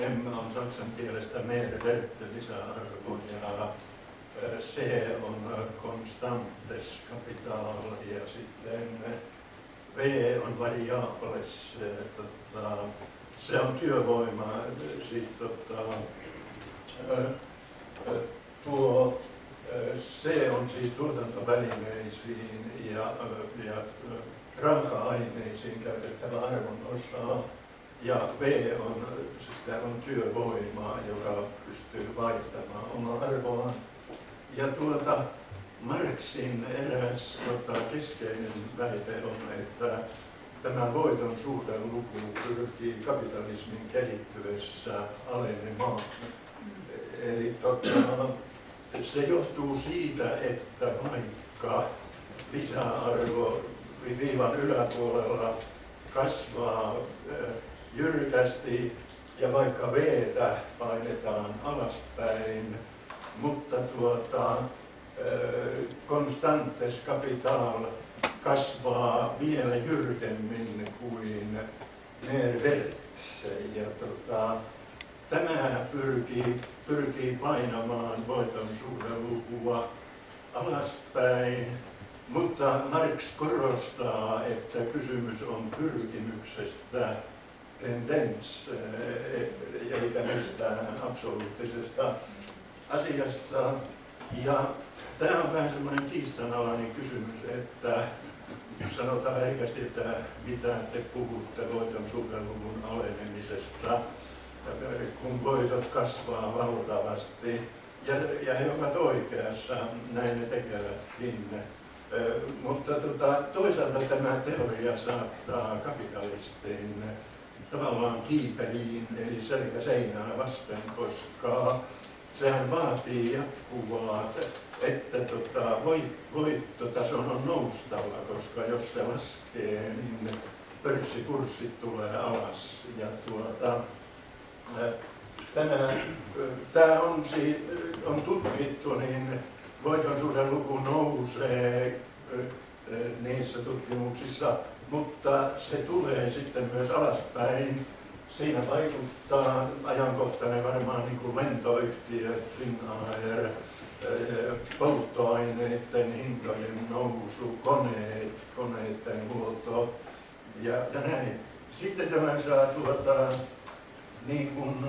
Emme on saksan kielestä meerverte lisäarvo ja C on konstantes kapital ja sitten V on variables, tota, se on työvoima, siis tota, tuo C on siis tuotantovälineisiin ja, ja raaka-aineisiin käytettävä arvon osa ja V on, sitä on työvoimaa, joka pystyy vaihtamaan omaa arvoaan. Ja tuota, Marxin eräs tota, keskeinen väite on, että tämä voiton suhdeluku pyrkii kapitalismin kehittyessä alenemaan. Eli tota, se johtuu siitä, että vaikka lisäarvo viivan yläpuolella kasvaa jyrkästi ja vaikka v painetaan alaspäin, mutta tuota, konstantes kapital kasvaa vielä jyrkemmin kuin Nervert. Ja tota, tämä pyrkii, pyrkii painamaan voiton suhdelukua alaspäin, mutta Marx korostaa, että kysymys on pyrkimyksestä tendens, eikä mistään absoluuttisesta asiasta. Ja tämä on vähän semmoinen kiistanalainen kysymys, että sanotaan herkästi, että mitä te puhutte voiton suhdeluvun alenemisesta, kun voitot kasvaa valtavasti. Ja, ja he ovat oikeassa, näin ne tekevätkin. Mutta tota, toisaalta tämä teoria saattaa kapitalistin tavallaan kiipeliin, eli selkä seinää vasten, koska sehän vaatii jatkuvaa, että tota, voittotason on noustava, koska jos se laskee, niin pörssikurssit tulee alas. Ja tuota, tämä, tämä on, on tutkittu, niin voiton luku nousee niissä tutkimuksissa, mutta se tulee sitten myös alaspäin siinä vaikuttaa ajankohtainen varmaan niin kuin lentoyhtiöt, Finnair, eh, polttoaineiden hintojen nousu, koneet, koneiden huolto ja, ja näin. Sitten tämä saa tuota, niin kuin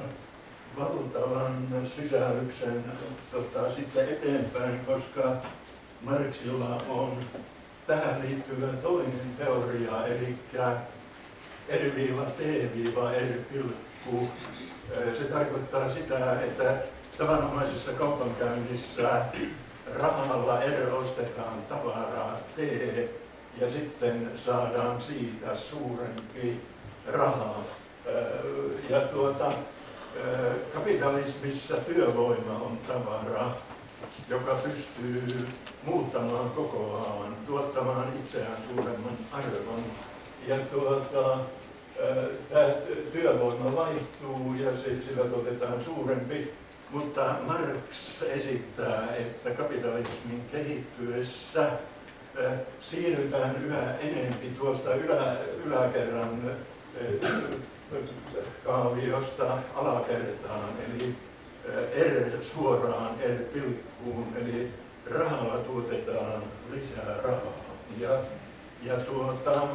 valtavan sysäyksen tota, sitten eteenpäin, koska Marxilla on tähän liittyvä toinen teoria, eli R-T-R-pilkku. Se tarkoittaa sitä, että tavanomaisessa kaupankäynnissä rahalla R ostetaan tavaraa T ja sitten saadaan siitä suurempi raha. Ja tuota, kapitalismissa työvoima on tavara, joka pystyy muuttamaan kokoaan, tuottamaan itseään suuremman arvon. Ja tuota, tämä työvoima vaihtuu ja sillä otetaan suurempi, mutta Marx esittää, että kapitalismin kehittyessä siirrytään yhä enempi tuosta ylä, yläkerran kaaviosta alakertaan, eli R suoraan R-pilkkuun, eli rahalla tuotetaan lisää rahaa. Ja, ja tuota,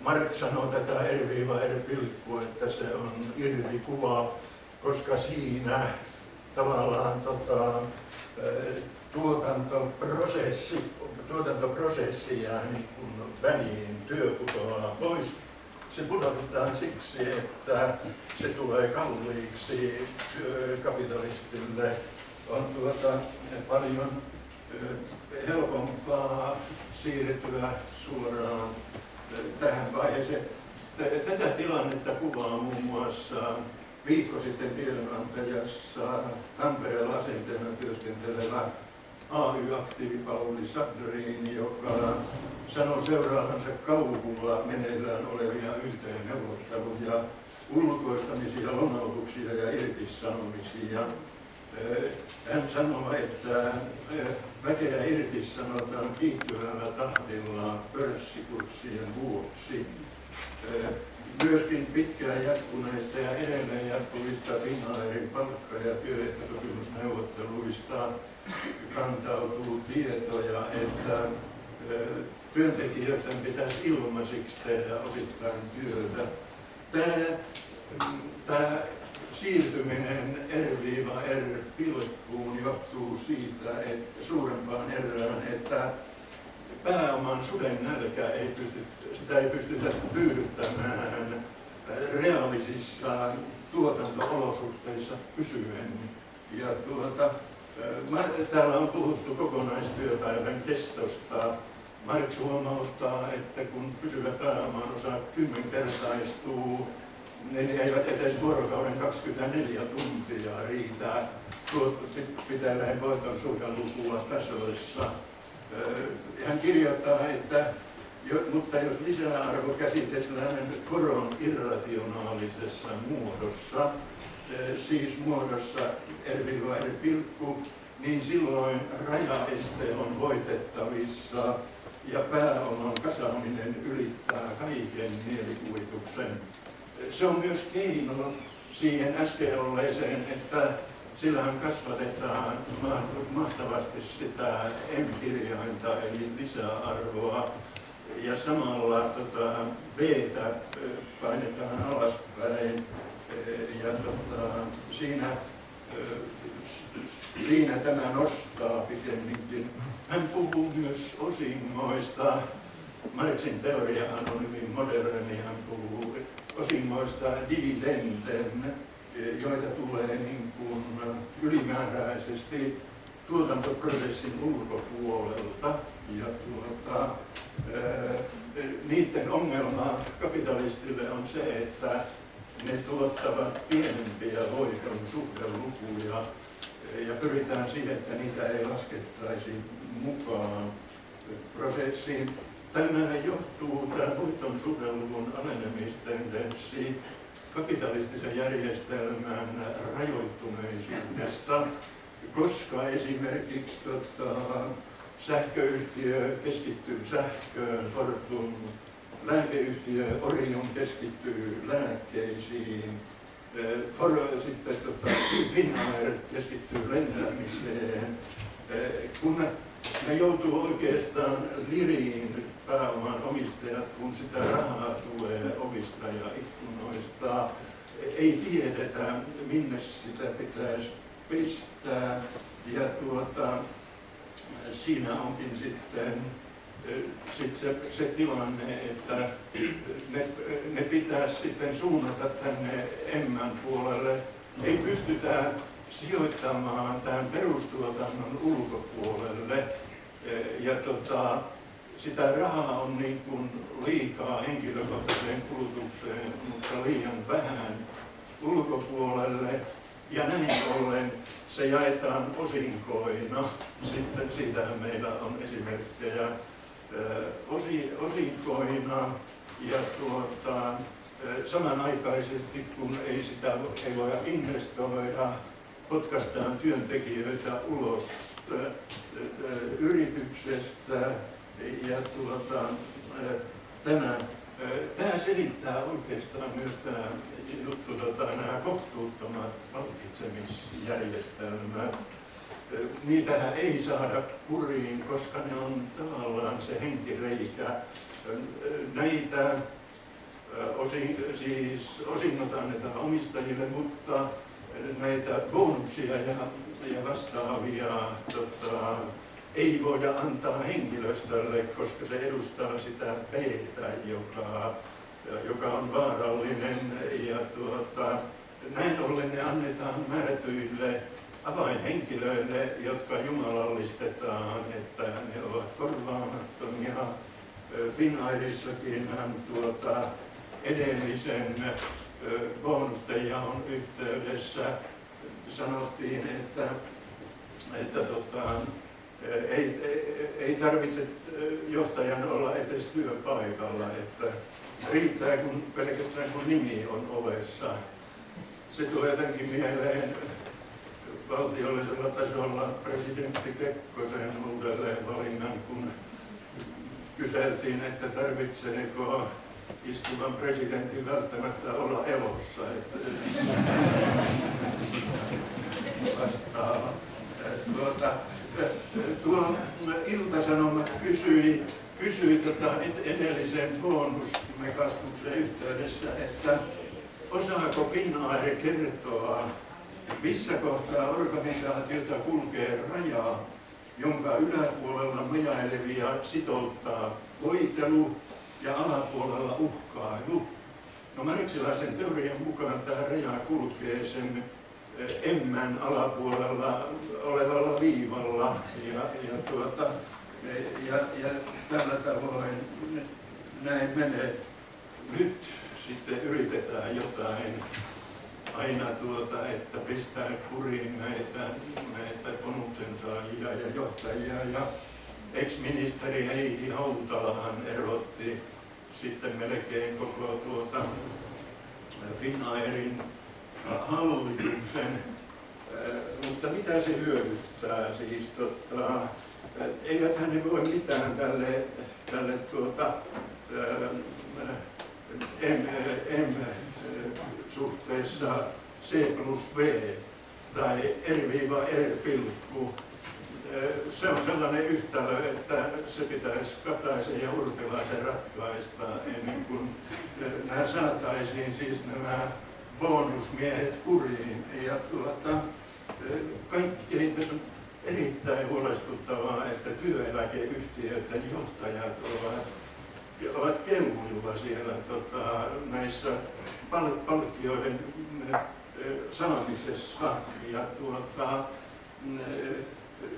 Mark sanoo tätä R-R-pilkku, että se on irvikuva, koska siinä tavallaan tota, tuotantoprosessi, tuotantoprosessi jää niin väliin, työ pois. Se pudotetaan siksi, että se tulee kalliiksi kapitalistille. On tuota, paljon helpompaa siirtyä suoraan tähän vaiheeseen. Tätä tilannetta kuvaa muun muassa viikko sitten tiedonantajassa Tampereella asenteena työskentelevä AY-aktiivi Pauli Sadrin, joka sanoi seuraavansa kauhulla meneillään olevia yhteenneuvotteluja, ulkoistamisia, lomautuksia ja irtisanomisia. Hän sanoi, että väkeä irtisanotaan kiihtyvällä tahdilla pörssikurssien vuoksi. Myöskin pitkään jatkuneista ja edelleen jatkuvista Finnairin palkka- ja työehtosopimusneuvotteluista kantautuu tietoja, että työntekijöiden pitäisi ilmaisiksi tehdä osittain työtä. Tämä, tämä siirtyminen R-R-pilkkuun johtuu siitä, että suurempaan erään, että pääoman suden nälkä ei pysty, sitä ei pystytä tyydyttämään reaalisissa tuotanto-olosuhteissa pysyen. Ja tuota, täällä on puhuttu kokonaistyöpäivän kestosta. Marx huomauttaa, että kun pysyvä pääoman osa kymmenkertaistuu, ne eivät edes vuorokauden 24 tuntia riitä pitämään voiton suhdelukua tasoissa. Hän kirjoittaa, että mutta jos lisäarvo käsitellään koron irrationaalisessa muodossa, siis muodossa R, pilkku, niin silloin rajaeste on voitettavissa ja pääoman kasaaminen ylittää kaiken mielikuvituksen. Se on myös keino siihen äsken olleeseen, että sillähän kasvatetaan mahtavasti sitä M-kirjainta eli lisäarvoa ja samalla tota, b painetaan alaspäin ja tota, siinä, siinä tämä nostaa pikemminkin. Hän puhuu myös osingoista. Teoriahan on hyvin moderni, hän puhuu osingoista dividenden, joita tulee niin kuin ylimääräisesti tuotantoprosessin ulkopuolelta. Ja tuota, niiden ongelma kapitalistille on se, että ne tuottavat pienempiä voiton suhdelukuja ja pyritään siihen, että niitä ei laskettaisi mukaan prosessiin. Tämä johtuu, tämä voiton suhdeluvun alenemistendenssi kapitalistisen järjestelmän rajoittuneisuudesta, koska esimerkiksi tota, sähköyhtiö keskittyy sähköön, Fortum, lääkeyhtiö Orion keskittyy lääkkeisiin, For, sitten tota, Finnair keskittyy lentämiseen, kun ne joutuu oikeastaan liriin pääoman omistajat, kun sitä rahaa tulee ovista ja ikkunoista. Ei tiedetä, minne sitä pitäisi pistää. Ja tuota, siinä onkin sitten sit se, se tilanne, että ne, ne pitäisi sitten suunnata tänne emmän puolelle. Ei pystytä sijoittamaan perustuotannon ulkopuolelle. Ja tota, sitä rahaa on niin kuin liikaa henkilökohtaiseen kulutukseen, mutta liian vähän ulkopuolelle. Ja näin ollen se jaetaan osinkoina. Sitten siitä meillä on esimerkkejä osi, osinkoina. Ja tuota, samanaikaisesti, kun ei sitä ei voida investoida, potkaistaan työntekijöitä ulos yrityksestä ja tuota, tämä, tämä selittää oikeastaan myös tämä juttu, tota, nämä kohtuuttomat palkitsemisjärjestelmät. Niitähän ei saada kuriin, koska ne on tavallaan se henkireikä. Näitä osin, siis osinnot annetaan omistajille, mutta näitä bonuksia ja, ja vastaavia tota, ei voida antaa henkilöstölle, koska se edustaa sitä p joka, joka on vaarallinen. Ja tuota, näin ollen ne annetaan määrätyille avainhenkilöille, jotka jumalallistetaan, että ne ovat korvaamattomia. Finnairissakin hän tuota, edellisen bonusten yhteydessä sanottiin, että, että tota, ei, ei, ei tarvitse johtajan olla edes työpaikalla, että riittää kun pelkästään kun nimi on ovessa. Se tulee jotenkin mieleen valtiollisella tasolla presidentti Kekkosen uudelleen valinnan, kun kyseltiin, että tarvitseeko istuvan presidentin välttämättä olla elossa. Että vastaava. Tuota, tuo Ilta-Sanoma kysyi, kysyi tota edellisen bonusmekastuksen yhteydessä, että osaako Finnair kertoa, missä kohtaa organisaatiota kulkee rajaa, jonka yläpuolella majailevia sitouttaa voitelu ja alapuolella uhkailu. No Marksilaisen teorian mukaan tämä raja kulkee sen emmän alapuolella olevalla viivalla ja, ja, tuota, ja, ja tällä tavoin näin menee. Nyt sitten yritetään jotain aina tuota, että pistää kuriin näitä, näitä bonuksen saajia ja johtajia. Ja ex-ministeri Heidi Hautalahan erotti sitten melkein koko tuota Finnairin hallituksen, mutta mitä se hyödyttää siis? Tota, eivät ne voi mitään tälle, tälle tuota, M, M suhteessa C plus V tai R-R pilkku. Se on sellainen yhtälö, että se pitäisi Kataisen ja Urpilaisen ratkaista ennen kuin nämä saataisiin siis nämä bonusmiehet kuriin. Ja tuota, kaikkein tässä on erittäin huolestuttavaa, että työeläkeyhtiöiden johtajat ovat, ovat kelmuilla siellä tota, näissä pal palkkioiden saamisessa. Ja tuota,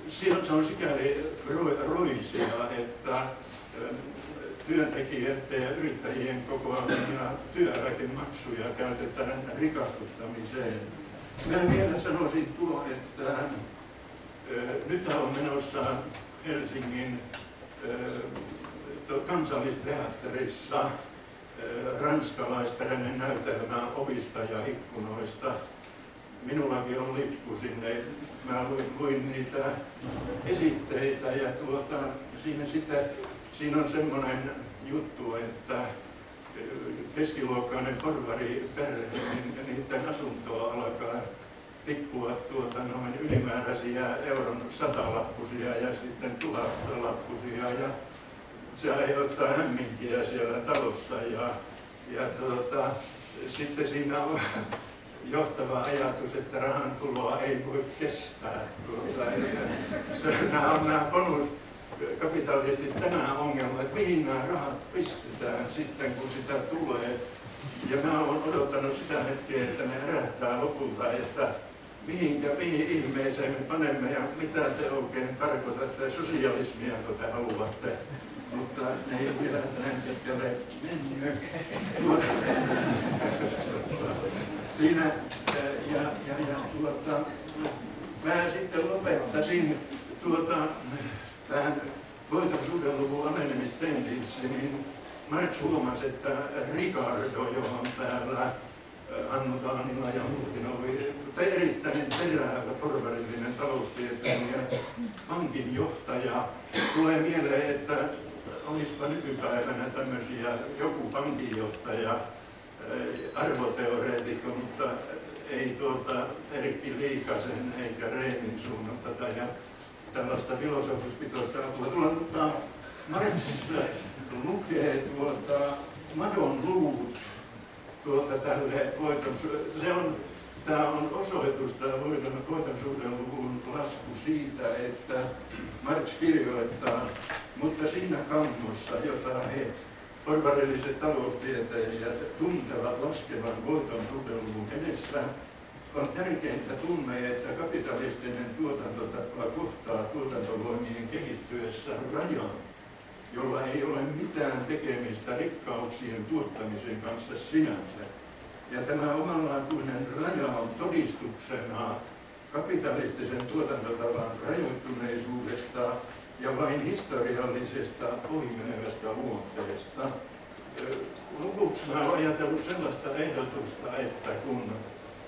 se on sikäli roisia, että työntekijöiden ja yrittäjien kokoamia työeläkemaksuja käytetään rikastuttamiseen. Mä vielä sanoisin tuo, että nyt on menossa Helsingin kansallisteatterissa ranskalaisperäinen näytelmä ovista ja ikkunoista. Minullakin on lippu sinne. Mä luin, luin niitä esitteitä ja tuota, siinä sitten siinä on semmoinen juttu, että keskiluokkainen porvari perhe, niin niiden asuntoa alkaa tippua tuota noin ylimääräisiä euron satalappusia ja sitten tuhatlappusia ja se aiheuttaa hämminkiä siellä talossa ja, ja tuota, sitten siinä on johtava ajatus, että rahan tuloa ei voi kestää. Tuota, se, nämä on nämä bonus, kapitalistit tämä ongelma, että mihin nämä rahat pistetään sitten, kun sitä tulee. Ja mä olen odottanut sitä hetkeä, että ne herättää lopulta, että mihinkä, mihin ihmeeseen me panemme ja mitä te oikein tarkoitatte, sosialismia, kun te haluatte. Mutta ne ei vielä näin pitkälle mennyt. Siinä ja, ja, ja tuota, mä sitten lopettaisin tuota, tähän voitosuhdeluvun alenemistendenssi, niin Marx huomasi, että Ricardo, johon täällä Annu Taanila ja muutkin oli erittäin terävä porvarillinen taloustieteilijä, pankin johtaja. Tulee mieleen, että olisipa nykypäivänä tämmöisiä, joku pankinjohtaja, arvoteoreetikko, mutta ei tuota Erkki Liikasen eikä Reinin suunnalta ja tällaista filosofispitoista apua. Tulla, Marx lukee tuota Madon luvut tuota tälle voiton, se on, tämä on osoitus, tämä voiton, voiton luvun lasku siitä, että Marx kirjoittaa, mutta siinä kammossa, jota he porvarilliset taloustieteilijät tuntevat laskevan voiton suhdeluvun edessä, on tärkeintä tunne, että kapitalistinen tuotantotapa kohtaa tuotantovoimien kehittyessä rajan, jolla ei ole mitään tekemistä rikkauksien tuottamisen kanssa sinänsä. Ja tämä omanlaatuinen raja on todistuksena kapitalistisen tuotantotavan rajoittuneisuudesta ja vain historiallisesta ohimenevästä luonteesta. Lopuksi olen ajatellut sellaista ehdotusta, että kun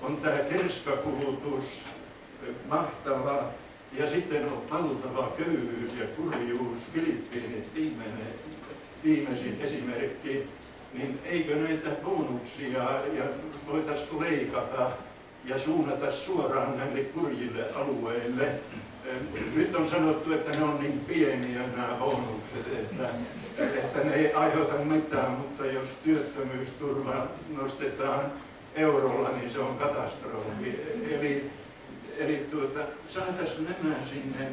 on tämä kerskakulutus, mahtava, ja sitten on valtava köyhyys ja kurjuus, Filippiinit viimeinen, viimeisin esimerkki, niin eikö näitä bonuksia ja voitaisiin leikata ja suunnata suoraan näille kurjille alueille. Nyt on sanottu, että ne on niin pieniä nämä bonukset, että, että ne ei aiheuta mitään, mutta jos työttömyysturva nostetaan eurolla, niin se on katastrofi. Eli, eli tuota, saataisiin nämä sinne,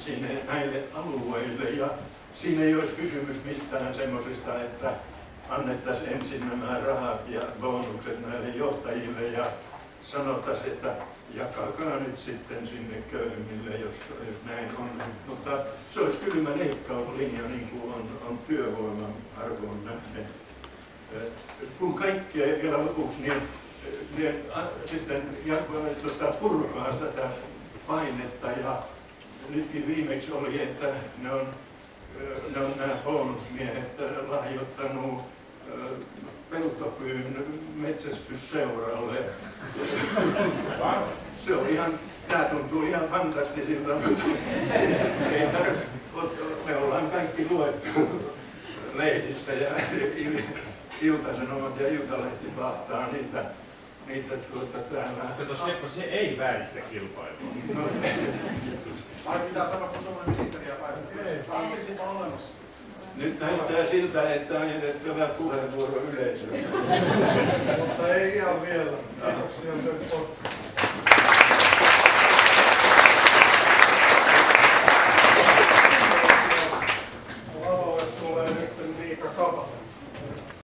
sinne näille alueille ja siinä ei olisi kysymys mistään semmoisesta, että annettaisiin ensin nämä rahat ja bonukset näille johtajille ja sanottaisiin, että jakakaa nyt sitten sinne köyhemmille, jos, jos näin on. Mutta se olisi kylmä leikkauslinja, niin kuin on, on työvoiman arvoon nähden. Kun kaikkea vielä lopuksi, niin ne sitten tuota, purkaa tätä painetta ja nytkin viimeksi oli, että ne on, ne on nämä bonusmiehet lahjoittanut peltopyyn metsästysseuralle. Se on ihan, tämä tuntuu ihan fantastisilta, mutta ei tarvitse, me ollaan kaikki luettu lehdistä ja iltasanomat ja iltalehti vahtaa niitä, niitä tuota täällä. Kato Seppo, se ei vääristä kilpailua. No, Ai pitää sanoa, kun Suomen ministeriä paikalla. Anteeksi, on olemassa. Nyt näyttää siltä, että on jätettävä puheenvuoro yleisölle. Mutta ei ihan vielä. Kiitoksia Seppo.